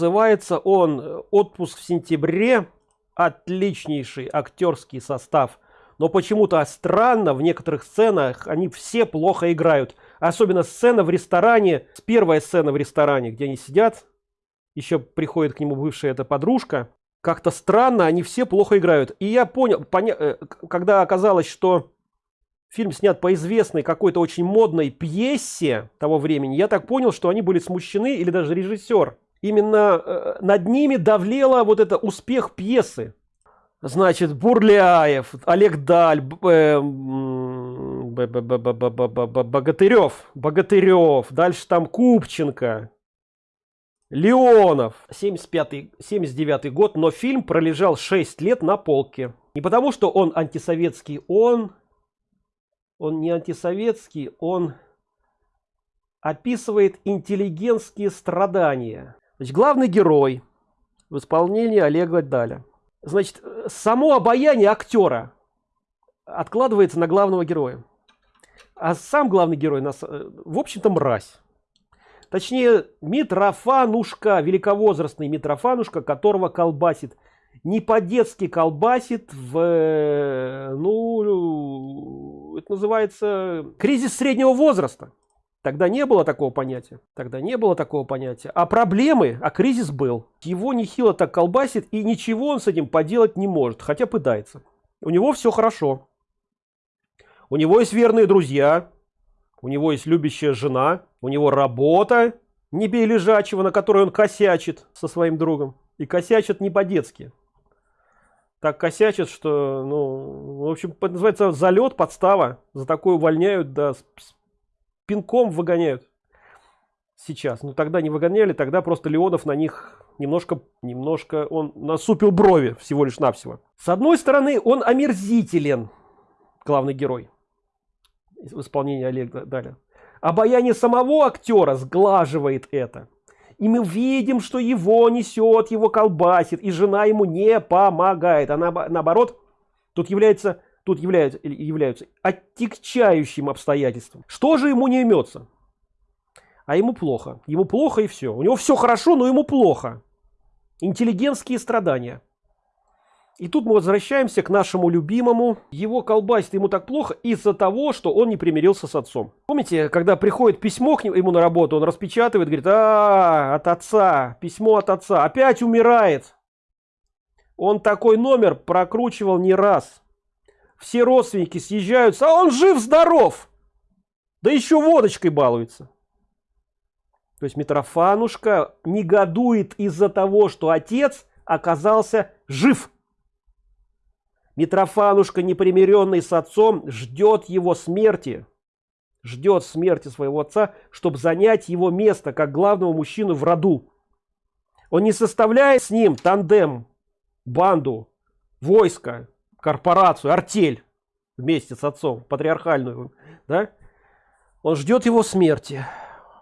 называется он отпуск в сентябре отличнейший актерский состав. Но почему-то странно в некоторых сценах они все плохо играют. Особенно сцена в ресторане первая сцена в ресторане где они сидят. Еще приходит к нему бывшая эта подружка. Как-то странно они все плохо играют. И я понял поня э, когда оказалось что фильм снят по известной какой-то очень модной пьесе того времени я так понял что они были смущены или даже режиссер именно э, над ними давлела вот это успех пьесы. Значит бурляев олег даль богатырев богатырев дальше там купченко леонов. 75 79 год но фильм пролежал 6 лет на полке. Не потому что он антисоветский он он не антисоветский он описывает интеллигентские страдания Значит, главный герой в исполнении Олега Даля. Значит, само обаяние актера откладывается на главного героя. А сам главный герой, нас, в общем-то, мразь. Точнее, Митрофанушка, великовозрастный Митрофанушка, которого колбасит. Не по-детски колбасит в, ну, это называется кризис среднего возраста. Тогда не было такого понятия. Тогда не было такого понятия. А проблемы, а кризис был. Его нехило так колбасит, и ничего он с этим поделать не может, хотя пытается. У него все хорошо. У него есть верные друзья, у него есть любящая жена, у него работа, не бей лежачего, на которой он косячит со своим другом. И косячит не по-детски. Так косячит, что, ну, в общем, называется залет, подстава. За такое увольняют, да, пинком выгоняют. Сейчас. Ну тогда не выгоняли тогда просто леонов на них немножко немножко он насупил брови всего лишь навсего. С одной стороны он омерзителен главный герой в исполнении олега далее обаяние самого актера сглаживает это. И мы видим что его несет его колбасит и жена ему не помогает. Она наоборот тут является тут являются, являются отягчающим обстоятельством. Что же ему не имется? А ему плохо. Ему плохо и все. У него все хорошо, но ему плохо. Интеллигентские страдания. И тут мы возвращаемся к нашему любимому. Его колбасит ему так плохо из-за того, что он не примирился с отцом. Помните, когда приходит письмо к нему на работу, он распечатывает, говорит, а, от отца, письмо от отца, опять умирает. Он такой номер прокручивал не раз все родственники съезжаются, а он жив-здоров. Да еще водочкой балуется. То есть Митрофанушка негодует из-за того, что отец оказался жив. Митрофанушка, непримиренный с отцом, ждет его смерти. Ждет смерти своего отца, чтобы занять его место, как главного мужчину в роду. Он не составляет с ним тандем, банду, войско, корпорацию, артель вместе с отцом, патриархальную, да? Он ждет его смерти.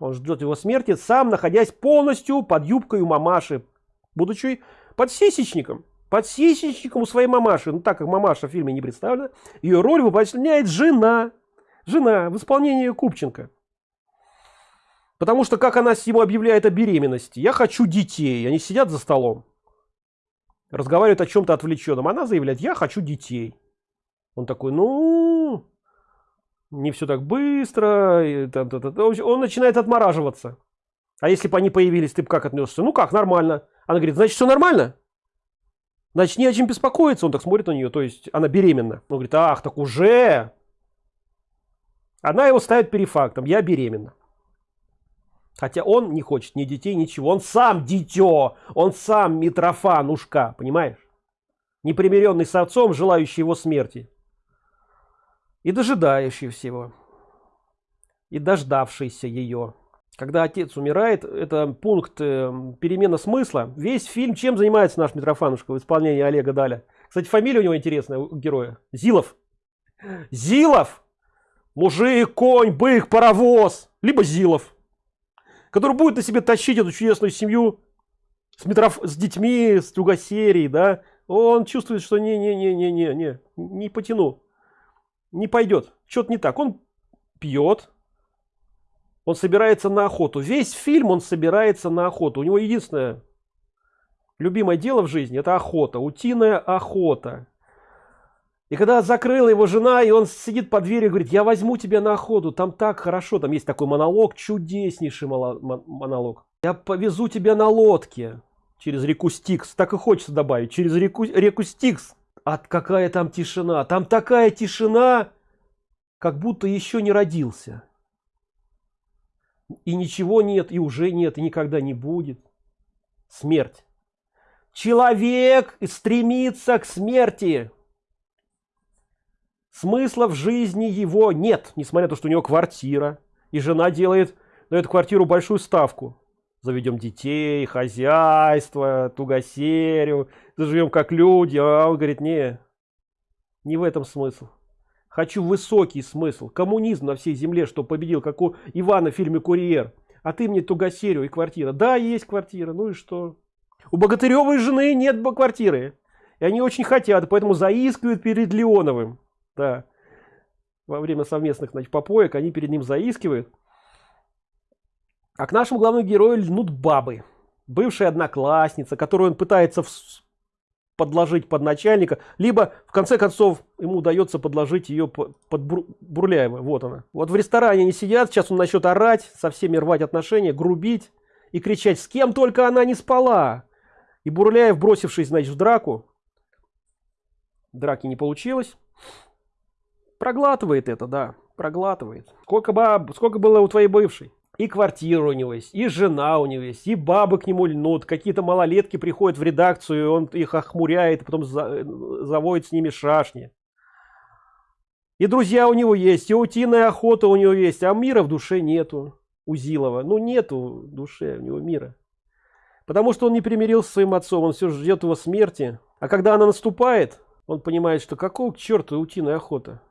Он ждет его смерти, сам находясь полностью под юбкой у мамаши, будучи подсисечником. Подсисечником у своей мамаши. Ну, так как мамаша в фильме не представлена, ее роль выполняет жена. Жена в исполнении Купченко. Потому что, как она ему объявляет о беременности, я хочу детей, они сидят за столом разговаривает о чем-то отвлеченном. Она заявляет я хочу детей он такой ну не все так быстро он начинает отмораживаться. А если бы они появились ты бы как отнесся ну как нормально она говорит значит все нормально? Значит не о чем беспокоиться он так смотрит на нее то есть она беременна. Он говорит ах так уже? Она его ставит перед фактом. Я беременна Хотя он не хочет ни детей, ничего. Он сам дитё, он сам Митрофанушка, понимаешь? Непримиренный с отцом, желающий его смерти. И дожидающий всего. И дождавшийся ее. Когда отец умирает, это пункт э, перемена смысла. Весь фильм чем занимается наш Митрофанушка в исполнении Олега Даля? Кстати, фамилия у него интересная, у героя. Зилов. Зилов! Мужик, конь, бык, паровоз. Либо Зилов который будет на себе тащить эту чудесную семью с, метроф... с детьми, с тугосерий, да, он чувствует, что не-не-не-не-не, не не потяну, не пойдет, что-то не так. Он пьет, он собирается на охоту. Весь фильм он собирается на охоту. У него единственное, любимое дело в жизни это охота утиная охота и когда закрыла его жена и он сидит под дверью говорит я возьму тебя на охоту там так хорошо там есть такой монолог чудеснейший монолог. Я повезу тебя на лодке через реку стикс так и хочется добавить через реку реку стикс от какая там тишина там такая тишина как будто еще не родился. И ничего нет и уже нет и никогда не будет. Смерть. Человек стремится к смерти смысла в жизни его нет несмотря на то что у него квартира и жена делает на эту квартиру большую ставку. Заведем детей хозяйство тугосерию заживем как люди. А он говорит не не в этом смысл. Хочу высокий смысл. Коммунизм на всей земле что победил как у ивана в фильме курьер а ты мне тугосерию и квартира да есть квартира. Ну и что? У богатыревой жены нет квартиры. И они очень хотят поэтому заискивают перед леоновым да во время совместных значит, попоек они перед ним заискивают. А к нашему главному герою льнут бабы. Бывшая одноклассница которую он пытается подложить под начальника либо в конце концов ему удается подложить ее под бурляева. Вот она. Вот в ресторане они сидят сейчас он начнет орать со всеми рвать отношения грубить и кричать с кем только она не спала! И бурляев бросившись значит в драку драки не получилось проглатывает это да проглатывает сколько баб сколько было у твоей бывшей и квартира у него есть, и жена у него есть, и бабы к нему льнут, какие-то малолетки приходят в редакцию, он их охмуряет, потом за, заводит с ними шашни. И друзья у него есть, и утиная охота у него есть, а мира в душе нету у Зилова. Ну нету в душе у него мира. Потому что он не примирился с своим отцом, он все ждет его смерти. А когда она наступает, он понимает, что какого к черту утиная охота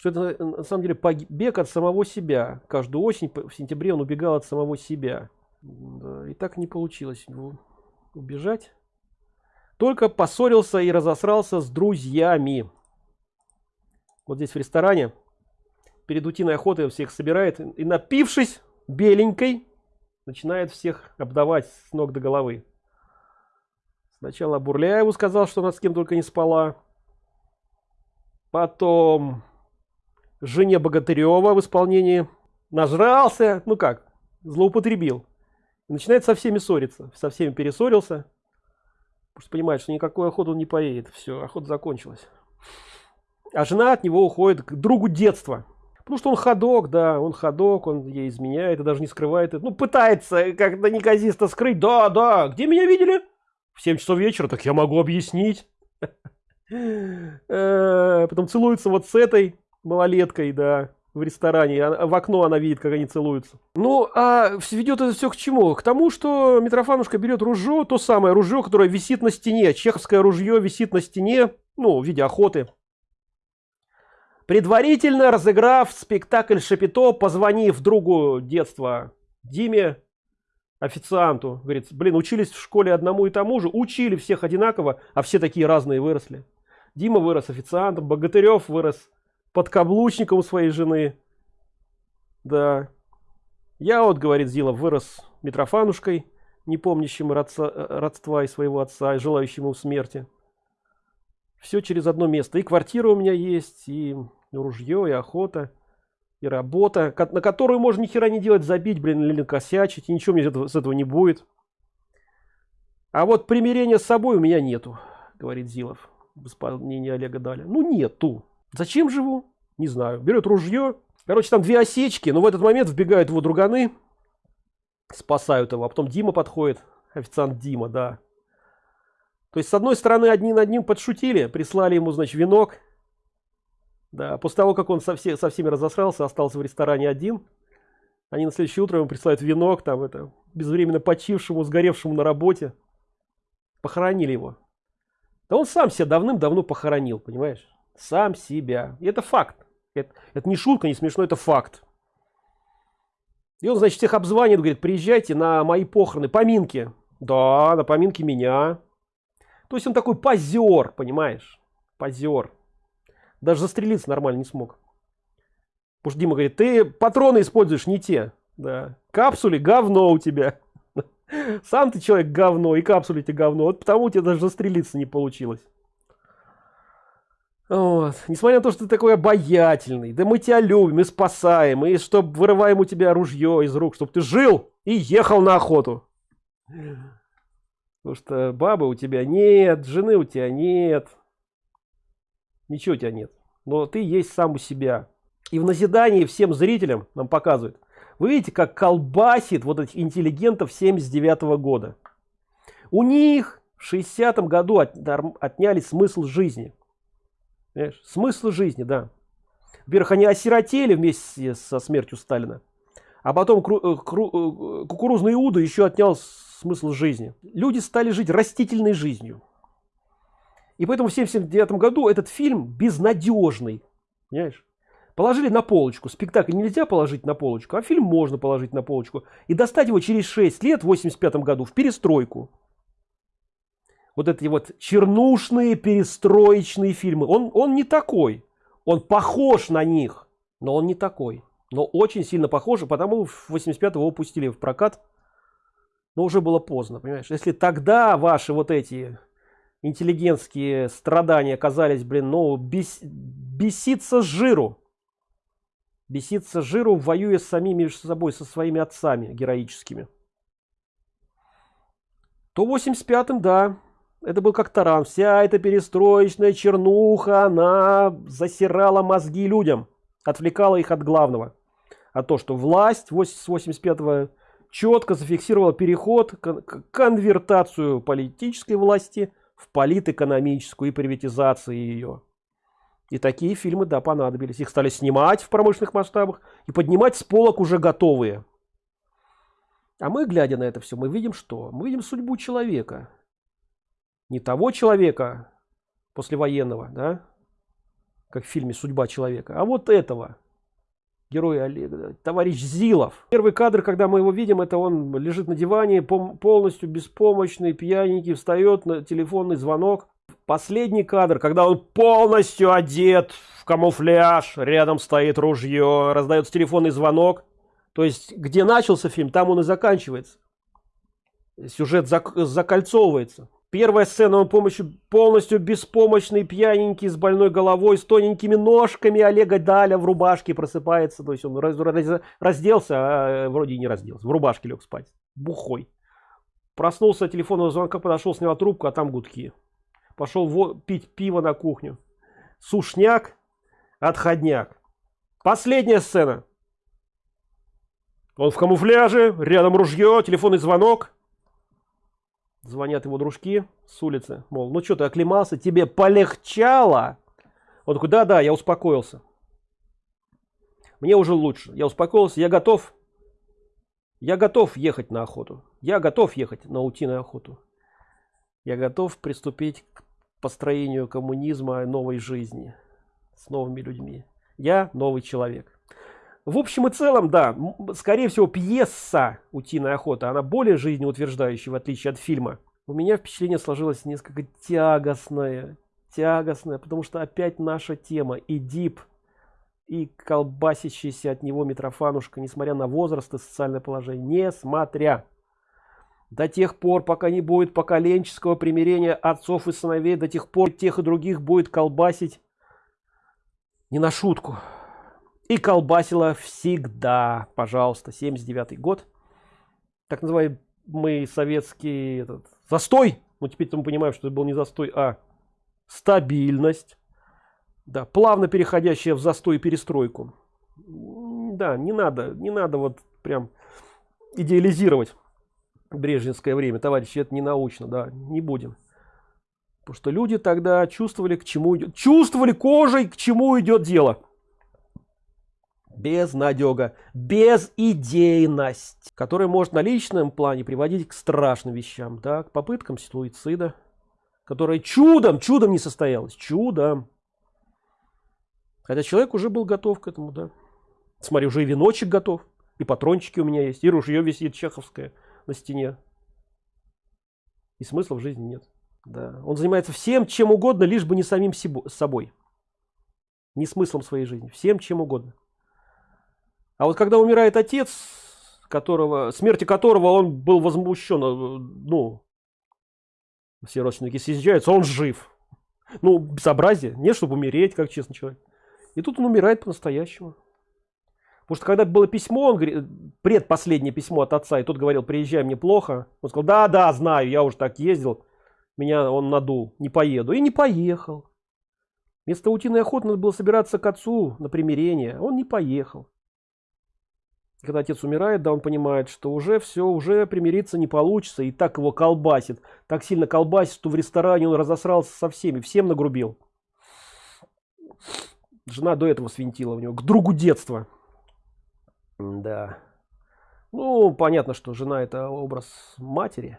что это на самом деле побег от самого себя. Каждую осень в сентябре он убегал от самого себя. Да, и так не получилось. Убежать. Только поссорился и разосрался с друзьями. Вот здесь в ресторане. Перед утиной охотой всех собирает и напившись беленькой начинает всех обдавать с ног до головы. Сначала бурляеву сказал что она с кем только не спала. Потом жене Богатырева в исполнении нажрался, ну как, злоупотребил. Начинает со всеми ссориться, со всеми перессорился. Потому что понимает, что никакой охоты он не поедет. Все, охота закончилась. А жена от него уходит к другу детства. Потому что он ходок, да, он ходок, он ей изменяет и даже не скрывает это. Ну, пытается как-то неказисто скрыть. Да, да, где меня видели? В 7 часов вечера, так я могу объяснить. Э, потом целуется вот с этой малолеткой, да, в ресторане, в окно она видит, как они целуются. Ну, а ведет это все к чему? К тому, что Митрофанушка берет ружье, то самое ружье, которое висит на стене, чеховское ружье висит на стене, ну, в виде охоты. Предварительно разыграв спектакль Шапито, позвонив другу детства Диме, официанту, говорит, блин, учились в школе одному и тому же, учили всех одинаково, а все такие разные выросли. Дима вырос официантом, Богатырев вырос подкаблучником у своей жены. Да. Я вот, говорит Зила, вырос Митрофанушкой, не помнящим родца, родства и своего отца, и желающим ему смерти. Все через одно место. И квартира у меня есть, и ружье, и охота, и работа, на которую можно ни хера не делать, забить, блин, или накосячить, и ничего мне с этого не будет. А вот примирения с собой у меня нету, говорит Зилов в исполнении Олега Даля. Ну нету. Зачем живу? Не знаю. Берет ружье. Короче, там две осечки, но в этот момент вбегают его друганы, спасают его. А потом Дима подходит. Официант Дима, да. То есть, с одной стороны, одни над ним подшутили, прислали ему, значит, венок. Да, после того, как он со, все, со всеми разосрался, остался в ресторане один. Они на следующее утро ему присылают венок, там, это, безвременно почившему, сгоревшему на работе. Похоронили его. Да он сам себя давным-давно похоронил, понимаешь? Сам себя. И это факт. Это, это не шутка, не смешно, это факт. И он, значит, всех обзванивает, говорит, приезжайте на мои похороны, поминки. Да, на поминки меня. То есть он такой позер, понимаешь? Позер. Даже застрелиться нормально не смог. Потому что Дима говорит, ты патроны используешь не те. Да. Капсуле говно у тебя. Сам ты человек говно, и капсуле тебе говно. Вот потому у тебя даже застрелиться не получилось. Вот. Несмотря на то, что ты такой обаятельный, да мы тебя любим и спасаем, и чтобы вырываем у тебя ружье из рук, чтобы ты жил и ехал на охоту. Потому что бабы у тебя нет, жены у тебя нет. Ничего у тебя нет. Но ты есть сам у себя. И в назидании всем зрителям нам показывают. Вы видите, как колбасит вот этих интеллигентов 79 -го года. У них в 60-м году от, отняли смысл жизни. Понимаешь? Смысл жизни, да. Во-первых, они осиротели вместе со смертью Сталина. А потом э, э, кукурузный Иуда еще отнял смысл жизни. Люди стали жить растительной жизнью. И поэтому в 79 году этот фильм безнадежный. Понимаешь? Положили на полочку. Спектакль нельзя положить на полочку, а фильм можно положить на полочку. И достать его через 6 лет, в 85 году, в перестройку вот эти вот чернушные перестроечные фильмы. Он он не такой. Он похож на них но он не такой. Но очень сильно похож потому в 85 его упустили в прокат. Но уже было поздно понимаешь? Если тогда ваши вот эти интеллигентские страдания оказались блин ну бес, беситься с жиру. Беситься с жиру воюя с самими между собой со своими отцами героическими. То 85-м да это был как таран. Вся эта перестроечная чернуха она засирала мозги людям отвлекала их от главного. А то что власть с 85 четко зафиксировала переход конвертацию политической власти в политэкономическую и приватизации ее и такие фильмы да понадобились. Их стали снимать в промышленных масштабах и поднимать с полок уже готовые. А мы глядя на это все мы видим что? Мы видим судьбу человека не того человека послевоенного, да, как в фильме «Судьба человека», а вот этого, героя Олега, товарищ Зилов. Первый кадр, когда мы его видим, это он лежит на диване, полностью беспомощный, пьяненький, встает на телефонный звонок. Последний кадр, когда он полностью одет в камуфляж, рядом стоит ружье, раздается телефонный звонок. То есть, где начался фильм, там он и заканчивается. Сюжет зак закольцовывается. Первая сцена, он помощью полностью беспомощный, пьяненький, с больной головой, с тоненькими ножками Олега Даля в рубашке просыпается. То есть он раз, раз, разделся, а э, вроде и не разделся. В рубашке лег спать. Бухой. Проснулся от телефонного звонка, подошел, снял трубку, а там гудки. Пошел пить пиво на кухню. Сушняк, отходняк. Последняя сцена. Он в камуфляже, рядом ружье, телефонный звонок звонят его дружки с улицы мол ну что ты оклемался? Тебе полегчало? Он такой да да я успокоился мне уже лучше. Я успокоился. Я готов. Я готов ехать на охоту. Я готов ехать на утиную охоту. Я готов приступить к построению коммунизма новой жизни с новыми людьми. Я новый человек в общем и целом да скорее всего пьеса утиная охота она более жизнеутверждающая в отличие от фильма. У меня впечатление сложилось несколько тягостное тягостное потому что опять наша тема и дип и колбасящийся от него митрофанушка несмотря на возраст и социальное положение несмотря до тех пор пока не будет поколенческого примирения отцов и сыновей до тех пор тех и других будет колбасить не на шутку и колбасила всегда. Пожалуйста 79 год. Так называемый советский этот застой. Ну теперь мы понимаем что это был не застой а стабильность. Да плавно переходящая в застой и перестройку. Да не надо не надо вот прям идеализировать брежневское время. Товарищи это не научно да не будем. Потому что люди тогда чувствовали к чему идет чувствовали кожей к чему идет дело безнадега, безидейность, которая может на личном плане приводить к страшным вещам, да, к попыткам суицида, которая чудом, чудом не состоялась, чудом. Хотя человек уже был готов к этому, да. Смотри, уже и веночек готов, и патрончики у меня есть, и ружье висит чеховское на стене. И смысла в жизни нет. Да. Он занимается всем, чем угодно, лишь бы не самим собой. Не смыслом своей жизни, всем чем угодно. А вот когда умирает отец, которого смерти которого он был возмущен э, ну все родственники съезжаются он жив. Ну безобразие не чтобы умереть как честный человек. И тут он умирает по-настоящему. Потому что когда было письмо он говорит предпоследнее письмо от отца и тот говорил приезжай мне плохо он сказал да да знаю я уже так ездил меня он надул не поеду и не поехал. Вместо утиной охоты надо было собираться к отцу на примирение он не поехал когда отец умирает да он понимает что уже все уже примириться не получится и так его колбасит так сильно колбасит что в ресторане он разосрался со всеми всем нагрубил. Жена до этого свинтила в него к другу детства. Да ну понятно что жена это образ матери.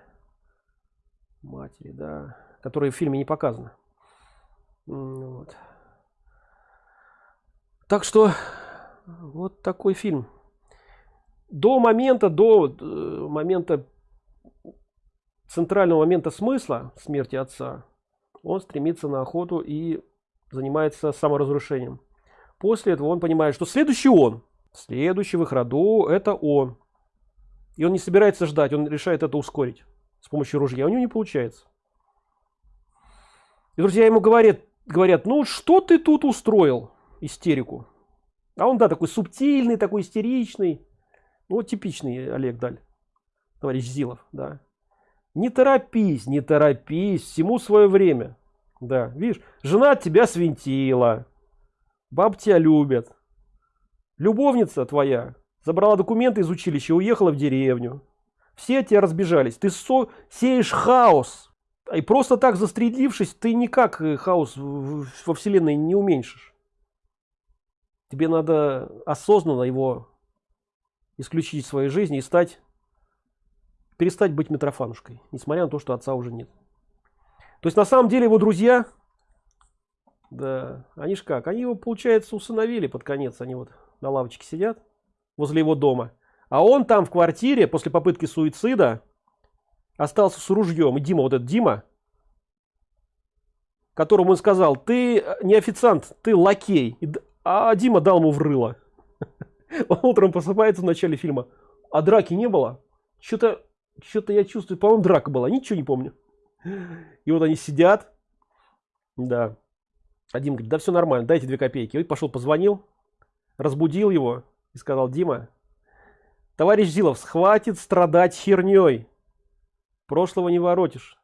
Матери да который в фильме не показано вот. так что вот такой фильм до момента до э, момента центрального момента смысла смерти отца он стремится на охоту и занимается саморазрушением. После этого он понимает что следующий он следующий в их роду это он. И он не собирается ждать он решает это ускорить с помощью ружья. У него не получается. И друзья ему говорят говорят ну что ты тут устроил истерику. А он да такой субтильный такой истеричный вот типичный Олег Даль, товарищ Зилов, да. Не торопись, не торопись, всему свое время. Да, видишь, жена тебя свинтила, баб тебя любят. Любовница твоя забрала документы из училища, уехала в деревню. Все от тебя разбежались. Ты со сеешь хаос. И просто так застрелившись, ты никак э, хаос во вселенной не уменьшишь. Тебе надо осознанно его исключить своей жизни и стать перестать быть Митрофанушкой, несмотря на то, что отца уже нет. То есть на самом деле его друзья, да, они ж как, они его, получается, усыновили под конец, они вот на лавочке сидят возле его дома, а он там в квартире после попытки суицида остался с ружьем. И Дима, вот этот Дима, которому он сказал, ты не официант, ты лакей, а Дима дал ему в рыло. Он утром просыпается в начале фильма, а драки не было. Что-то что-то я чувствую, по-моему, драка была, ничего не помню. И вот они сидят. Да. Один говорит, да все нормально, дайте две копейки. И пошел, позвонил, разбудил его и сказал, Дима, товарищ Зилов, хватит страдать херней. Прошлого не воротишь.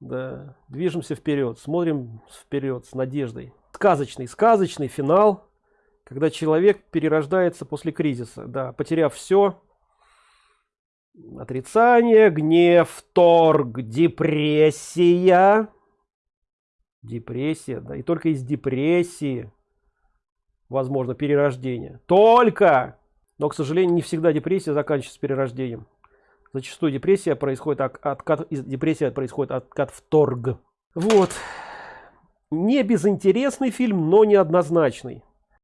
Да, движемся вперед, смотрим вперед с надеждой. Сказочный, сказочный финал когда человек перерождается после кризиса да потеряв все отрицание гнев торг депрессия. Депрессия да и только из депрессии возможно перерождение. Только! Но к сожалению не всегда депрессия заканчивается перерождением. Зачастую депрессия происходит от, откат депрессия происходит откат в торг вот. Не безинтересный фильм но неоднозначный